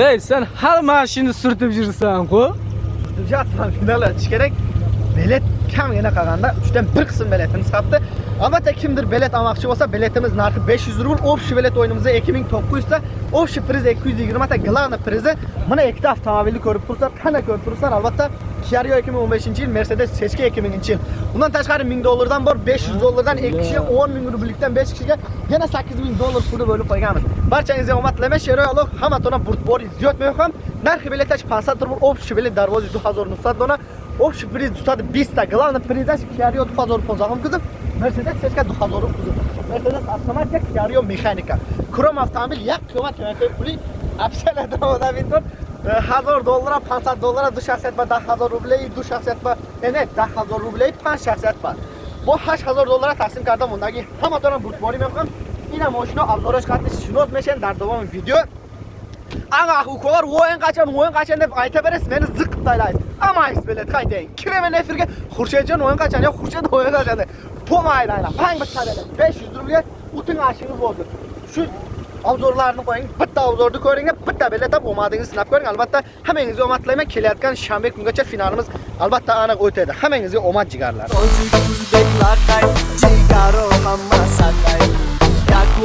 Ey sen har mashina surtib yursan-ku. Jatman final o'tish kerak. Bilet kamgina qolganda 3 dan 1 qism biletimiz qolibdi. Albatta kimdir bilet olmoqchi bo'lsa, biletimiz narxi 500 rubl. Общий bilet o'yinimizda 2900 ta, общий priz 220 ta, главный prizi mana ikkita avtomobilni ko'rib turibsizlar. Qana ko'rib turibsizlar? Albatta Kia Rio 2015-yil, Mercedes CHK 2000-yil. Undan tashqari 1000 dollardan bor, 500 dollardan 2 kishiga 10 ming rublikdan 5 kishiga yana 8000 dollar puli bo'lib qo'yganmiz. Barchangizga omad tilayman. Sheroyalov hamma tona burtbor izzat mehmon. Нархи билеташ 500 рубль, общий билет дарвози 2900 дона, общий приз 220 та, главный призаш Kia Rio 2015 кузов, Mercedes CHK 2000 кузов. Mercedes автоматика, Kia Rio механика. Кром автомобиль як қимат қимат пули абсолютно ода винтор 1000 доллар, 500 доллар ду шахсият ба 10000 рублей, ду шахсият ба не 10000 рублей 5 шахсият ба. бо 8000 доллар тақсим карда мондаги ҳаматона бурдборӣ мекунам. Ина мошино авзораш қатиш шинос мешен дар давоми видео. Ага hukular o'yin qachon, o'yin qachon deb aytaverasiz, meni ziqib taylaysiz. Amaysiz bilet qaytang. Kiraman efirga Xurshedjon o'yin qachon, yo Xurshid o'yin qachon deb. Pomayla ayla. Pang bitta bilet. 500 rublga o'tin ashingiz bo'ldi. Shu obzorlarni qo'ying, bitta obzorni ko'ring, bitta bilet olib omadingizni sinab ko'ring. Albatta, hammangizga omad tilayman. Kelayotgan shanba kungacha finalimiz albatta aniq o'tadi. Hammangizga omad jigarlar. Tojik o'zbek laqay jigaro hamma saqay yaku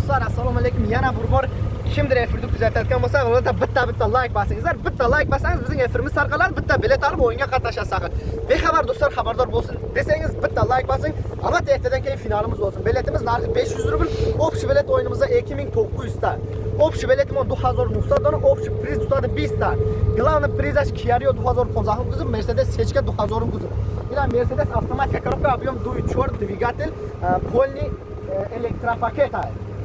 do'stlar assalomu alaykum yana bir bor kimdir efirni kuzatayotgan bo'lsa albatta bitta bitta layk bosingizlar bitta layk bossangiz bizning efirimiz tarqaladi bitta bilet olib o'yinga qatnashasiz axir bexabar do'stlar xabardor bo'lsin desangiz bitta layk bosing albatta ertadan keyin finalimiz bo'lsin biletimiz narxi 500 rubl общий bilet o'yinimizda 2900 ta общий bilet 2900 dona общий приз 220 ta главный призаш Kia Rio 2015 кузов Mercedes CHK 2000 кузов Ина Mercedes автоматика коробка объем 2.4 двигатель э, польный э, электропакет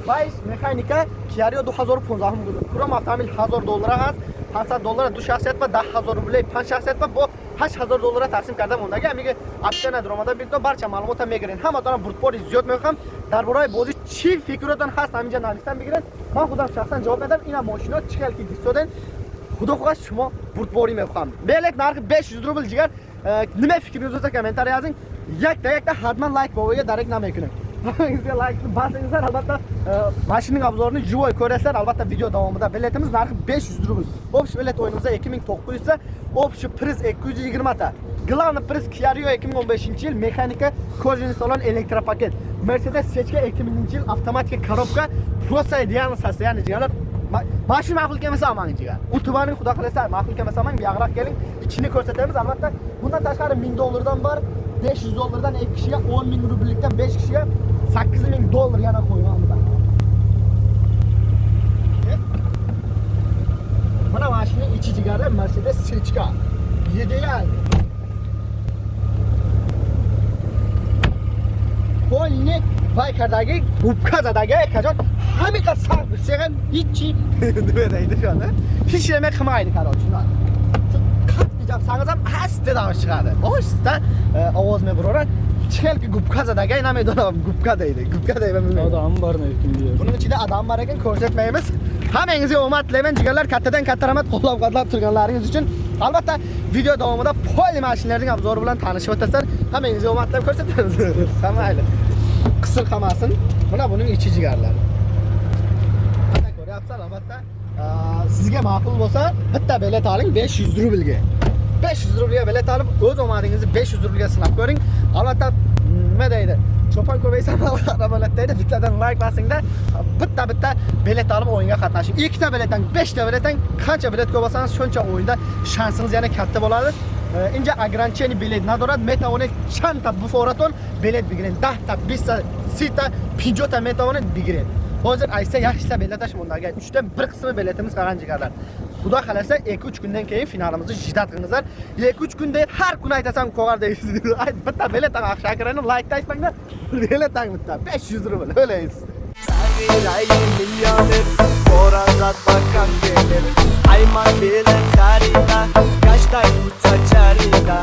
прайс механика киарио 2015 гузар курам автомобил 1000 доллара аст 500 доллара ду шахсият ба 10000 рубли 5 шахсият ба бо 8000 доллара тақсим карда мондаги ҳамиги опсияна даромада бидно барча маълумота мегирен ҳаматонам бурдпори зиёд мехоҳам. Дар бораи бозӣ чӣ фикротон ҳаст ҳаминҷа нависта мегирен ман худам шахсан ҷавоб медам ина мошино чӣ хел ки гист доден худо хоҳаш шумо бурдпорӣ мехоҳам. Белет нархи 500 рубл дигар ниме фикр ёзоса комментарий азин якта якта ҳатман лайк бовоя дарек намекунед Sizga like bosingizlar albatta e, mashinaning obzorini живой ko'rasizlar. Albatta video davomida biletimiz narxi 500 rubl. Общий bilet o'yinimizda 2900 ta общий priz 220 ta главный priz Kia 2015 yil mexanika кожаный salon elektropaket. Mercedes Sechka 2000 yil avtomatik korobka prosa idealni ya'ni jigarlar mashina ma'qul kelmasa olmang jigar u tubaning xudo xolasa ma'qul kelmasa olmang buyoqroq keling. Ichini ko'rsatamiz. Albatta bundan tashqari 1000 dollardan bor. 500 dolardan ev kişiye 10 bin rublilikten 5 kişiye 8 bin dolar yana koyun aldı ben. Bana maaşını içi cigara Mercedes Silçka. Yedi yani. Polni Baykar'daki Gubkaza'daki kaçak hamika sarkı seken hiç Dövdeydi şu anda. Hiç yemek kımaydı karol. Şu kat diyeceğim sana asta davosh chiqadi. Ohista ovozmi birora chelki gubkazadagi namidolam gubka deydi. Gubka deyman bilmayman. Odam bor lekin bu yerda. Buning ichida adam bor ekan ko'rsatmaymiz. Hammangizga omad tilayman jigarlar kattadan katta rahmat qo'llab-quvvatlab turganlaringiz uchun. Albatta video davomida poli mashinalarning obzori bilan tanishib o'tasizlar. Hammangizga omad tilab ko'rsatamiz. Qamayli. Qisir qamasin. Mana buning ichi jigarlari. Mana ko'ryapsizlar albatta. Sizga ma'qul bo'lsa bitta bilet oling 500 rublga. 500 rublga bilet olib o'z omadingizni 500 rublga sinab ko'ring. Albatta nima deydi? cho'pon ko'paysa arabalatdaydi bittadan like bosingda bitta bitta bilet olib o'yinga qatnashing ikkita biletdan beshta biletdan qancha bilet ko'p olsangiz shuncha o'yinda shansingiz yana katta bo'ladi inja ограничение bilet надорад метавонед чандта буфоратон билет бигиред даҳта биста сита пинҷота метавонед бигиред Hozir aysa yaxshisi bellatashim ularga 3dan 1 qismi bellatimiz qolgan jigarlar. Xudo xolasa 2-3 kundan keyin finalimizni shiddat qilingizlar. 2-3 kunda har kuni aytasan qo'gar deysiz. Ayt bitta bellat taqaq shakrani like tashmanglar. Bellat tang bitta 500 rubl o'laysiz. Savirayim millioner, borazat bakan. Ayman bilen karita, kaçtay uçaçarita.